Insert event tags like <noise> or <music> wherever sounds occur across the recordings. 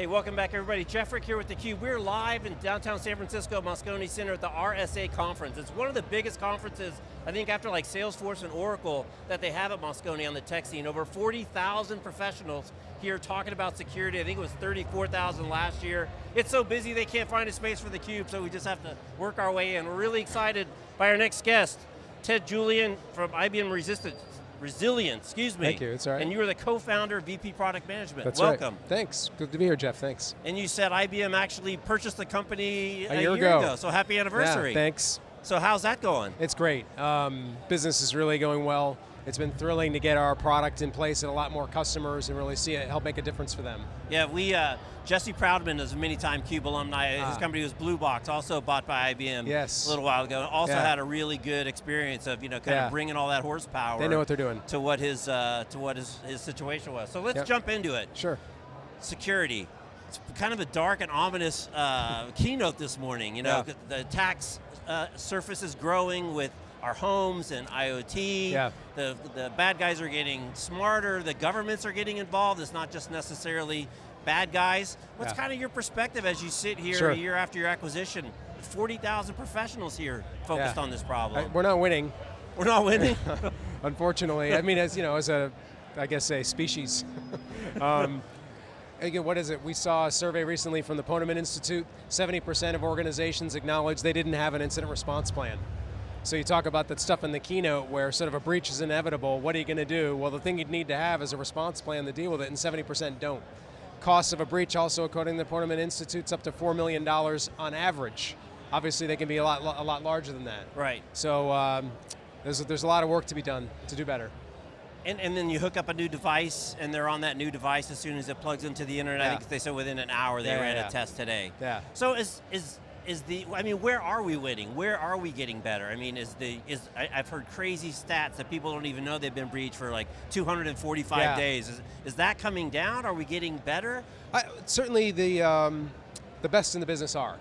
Hey, welcome back everybody. Jeff Frick here with theCUBE. We're live in downtown San Francisco, Moscone Center at the RSA conference. It's one of the biggest conferences, I think after like Salesforce and Oracle, that they have at Moscone on the tech scene. Over 40,000 professionals here talking about security. I think it was 34,000 last year. It's so busy they can't find a space for theCUBE, so we just have to work our way in. We're really excited by our next guest, Ted Julian from IBM Resistance Resilience, excuse me. Thank you, it's all right. And you are the co-founder, VP Product Management. That's Welcome. Right. Thanks, good to be here, Jeff, thanks. And you said IBM actually purchased the company a, a year, year ago. ago. so happy anniversary. Yeah, thanks. So how's that going? It's great. Um, business is really going well. It's been thrilling to get our product in place and a lot more customers and really see it help make a difference for them. Yeah, we, uh, Jesse Proudman is a many-time CUBE alumni. Ah. His company was Blue Box, also bought by IBM yes. a little while ago. Also yeah. had a really good experience of you know kind yeah. of bringing all that horsepower. They know what they're doing. To what his uh, to what his, his situation was. So let's yep. jump into it. Sure. Security. It's kind of a dark and ominous uh, keynote this morning. You know, yeah. the attacks uh, surface is growing with our homes and IoT. Yeah. The, the bad guys are getting smarter, the governments are getting involved, it's not just necessarily bad guys. What's yeah. kind of your perspective as you sit here sure. a year after your acquisition? 40,000 professionals here focused yeah. on this problem. I, we're not winning. We're not winning? <laughs> Unfortunately, I mean, as you know, as a, I guess a species. <laughs> um, again, what is it? We saw a survey recently from the Ponemon Institute, 70% of organizations acknowledged they didn't have an incident response plan. So you talk about that stuff in the keynote where sort of a breach is inevitable, what are you going to do? Well, the thing you'd need to have is a response plan to deal with it, and 70% don't. Costs of a breach also, according to the Institute, is up to $4 million on average. Obviously, they can be a lot, a lot larger than that. Right. So um, there's, a, there's a lot of work to be done to do better. And, and, then you hook up a new device, and they're on that new device as soon as it plugs into the internet. Yeah. I think they said within an hour they yeah, ran yeah. a test today. Yeah. So is is is the? I mean, where are we winning? Where are we getting better? I mean, is the is I, have heard crazy stats that people don't even know they've been breached for like 245 yeah. days. Is, is that coming down? Are we getting better? I, certainly, the um, the best in the business are,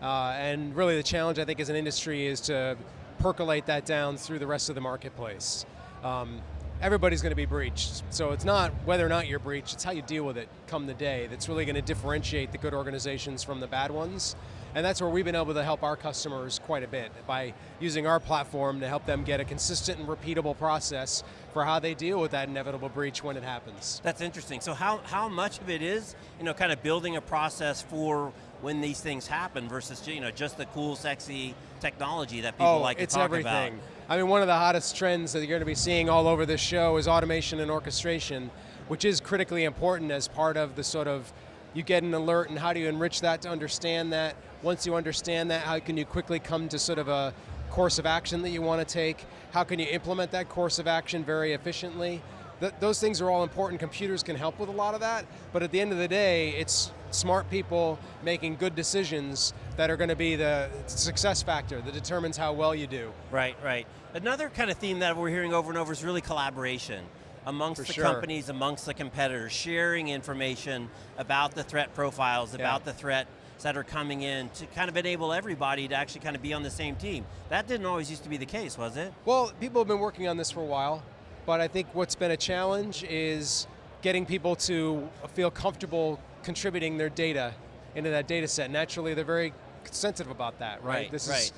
uh, and really the challenge I think as an industry is to percolate that down through the rest of the marketplace. Um, everybody's going to be breached. So it's not whether or not you're breached, it's how you deal with it come the day that's really going to differentiate the good organizations from the bad ones. And that's where we've been able to help our customers quite a bit by using our platform to help them get a consistent and repeatable process for how they deal with that inevitable breach when it happens. That's interesting. So how, how much of it is, you know, kind of building a process for when these things happen versus you know just the cool, sexy technology that people oh, like to it's talk everything. about. I mean, one of the hottest trends that you're going to be seeing all over this show is automation and orchestration, which is critically important as part of the sort of, you get an alert and how do you enrich that to understand that? Once you understand that, how can you quickly come to sort of a course of action that you want to take? How can you implement that course of action very efficiently? Th those things are all important. Computers can help with a lot of that, but at the end of the day, it's smart people making good decisions that are going to be the success factor that determines how well you do. Right, right. Another kind of theme that we're hearing over and over is really collaboration amongst For the sure. companies, amongst the competitors, sharing information about the threat profiles, about Yeah. the threat that are coming in to kind of enable everybody to actually kind of be on the same team. That didn't always used to be the case, was it? Well, people have been working on this for a while, but I think what's been a challenge is getting people to feel comfortable contributing their data into that data set. Naturally, they're very sensitive about that, right? Right, this right.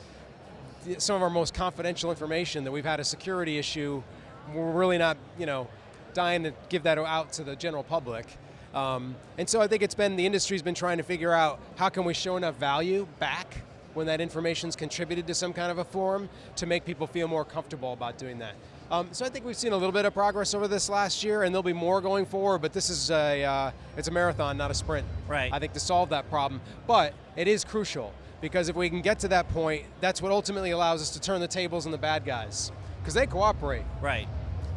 is some of our most confidential information that we've had a security issue. We're really not, you know, dying to give that out to the general public. Um, and so I think it's been, the industry's been trying to figure out how can we show enough value back when that information's contributed to some kind of a form to make people feel more comfortable about doing that. Um, so I think we've seen a little bit of progress over this last year, and there'll be more going forward. But this is a uh, it's a marathon, not a sprint. Right. I think to solve that problem, but it is crucial because if we can get to that point, that's what ultimately allows us to turn the tables on the bad guys because they cooperate Right.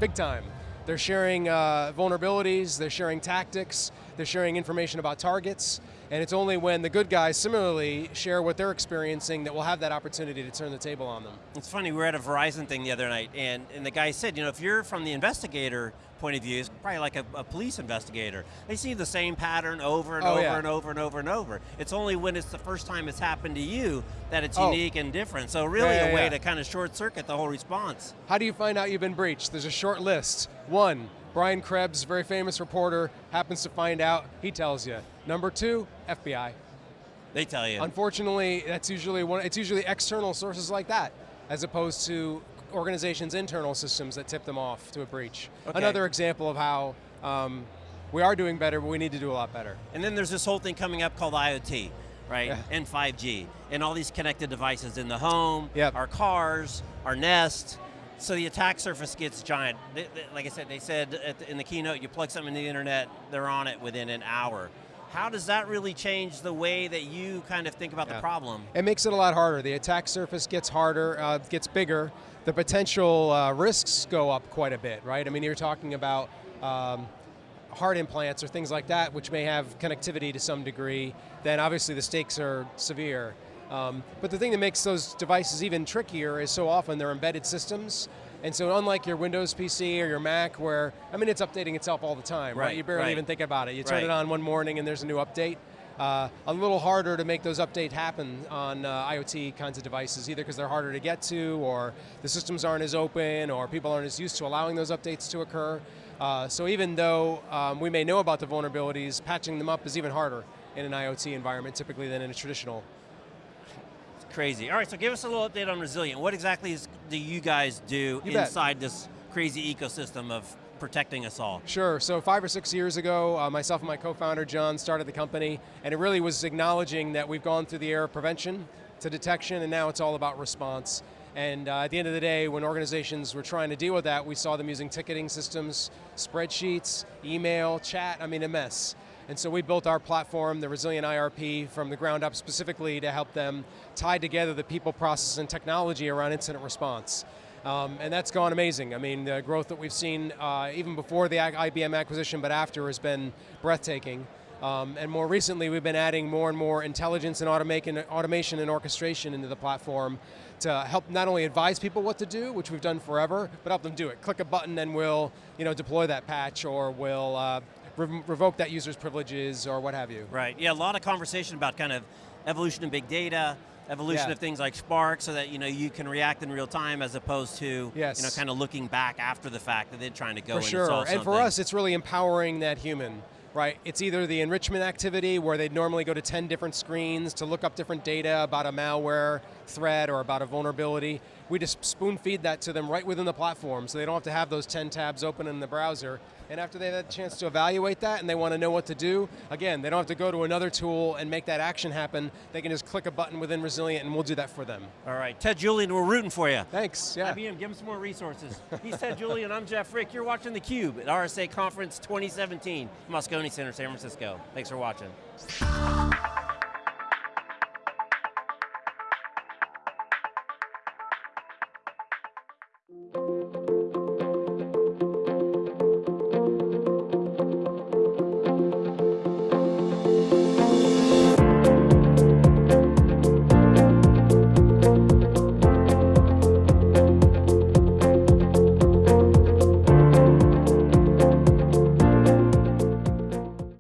big time. They're sharing uh, vulnerabilities, they're sharing tactics, they're sharing information about targets, and it's only when the good guys similarly share what they're experiencing that we'll have that opportunity to turn the table on them. It's funny, we were at a Verizon thing the other night, and, and the guy said, you know, if you're from the investigator point of view, it's probably like a, a police investigator. They see the same pattern over and Oh, over yeah. and over and over and over. It's only when it's the first time it's happened to you that it's Oh. unique and different. So really Yeah, a way yeah. to kind of short circuit the whole response. How do you find out you've been breached? There's a short list. One, Brian Krebs, very famous reporter, happens to find out, he tells you. Number two, FBI. They tell you. Unfortunately, that's usually one, it's usually external sources like that, as opposed to organizations' internal systems that tip them off to a breach. Okay. Another example of how um, we are doing better, but we need to do a lot better. And then there's this whole thing coming up called IoT, right? Yeah. And 5G, and all these connected devices in the home, Yep. our cars, our Nest. So the attack surface gets giant. They- they- like I said, they said the, in the keynote, you plug something in the internet, they're on it within an hour. How does that really change the way that you kind of think about Yeah. the problem? It makes it a lot harder. The attack surface gets harder, uh, gets bigger. The potential uh, risks go up quite a bit, right? I mean, you're talking about um, heart implants or things like that, which may have connectivity to some degree. Then obviously the stakes are severe. Um, but the thing that makes those devices even trickier is so often they're embedded systems. And so unlike your Windows PC or your Mac where, I mean, it's updating itself all the time, right? Right, You barely right. even think about it. You turn Right. it on one morning and there's a new update. Uh, a little harder to make those updates happen on uh, IoT kinds of devices, either because they're harder to get to, or the systems aren't as open, or people aren't as used to allowing those updates to occur. Uh, so even though um, we may know about the vulnerabilities, patching them up is even harder in an IoT environment typically than in a traditional. Crazy. All right, so give us a little update on Resilient. What exactly is, do you guys do You bet. inside this crazy ecosystem of protecting us all? Sure. So five or six years ago, uh, myself and my co-founder John started the company, and it really was acknowledging that we've gone through the era of prevention to detection, and now it's all about response. And uh, at the end of the day, when organizations were trying to deal with that, we saw them using ticketing systems, spreadsheets, email, chat. I mean, a mess. And so we built our platform, the Resilient IRP, from the ground up specifically to help them tie together the people, process, and technology around incident response. Um, and that's gone amazing. I mean, the growth that we've seen, uh, even before the IBM acquisition, but after, has been breathtaking. Um, and more recently, we've been adding more and more intelligence and automation, and orchestration into the platform to help not only advise people what to do, which we've done forever, but help them do it. Click a button and we'll you know, deploy that patch or we'll uh, re- revoke that user's privileges or what have you. Right, yeah, a lot of conversation about kind of evolution of big data, evolution Yeah. of things like Spark so that you know you can react in real time as opposed to Yes. you know kind of looking back after the fact that they're trying to go For sure, and solve and for us, it's really empowering that human, right? It's either the enrichment activity where they'd normally go to 10 different screens to look up different data about a malware threat or about a vulnerability. We just spoon feed that to them right within the platform so they don't have to have those 10 tabs open in the browser. And after they've had a chance to evaluate that and they want to know what to do, again, they don't have to go to another tool and make that action happen. They can just click a button within Resilient and we'll do that for them. All right, Ted Julian, we're rooting for you. Thanks, yeah. IBM, give him some more resources. He's Ted Julian, I'm Jeff Frick. You're watching theCUBE at RSA Conference 2017, Moscone Center, San Francisco. Thanks for watching.